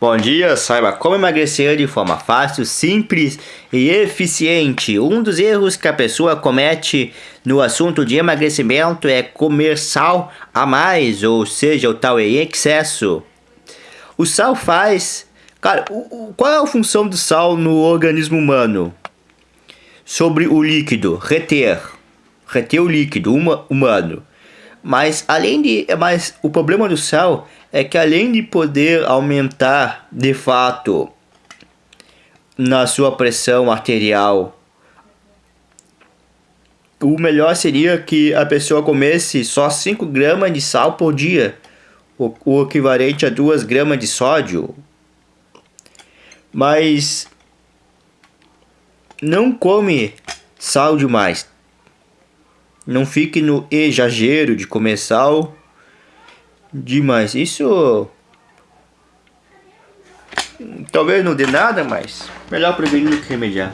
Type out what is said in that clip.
Bom dia, saiba como emagrecer de forma fácil, simples e eficiente. Um dos erros que a pessoa comete no assunto de emagrecimento é comer sal a mais, ou seja, o tal em excesso. O sal faz... Cara, qual é a função do sal no organismo humano? Sobre o líquido, reter. Reter o líquido humano. Mas além de, mas o problema do sal é que além de poder aumentar de fato na sua pressão arterial, o melhor seria que a pessoa comesse só 5 gramas de sal por dia, o, equivalente a 2 gramas de sódio. Mas não come sal demais, não fique no exagero de comer sal demais. Isso talvez não dê nada, mas melhor prevenir do que remediar.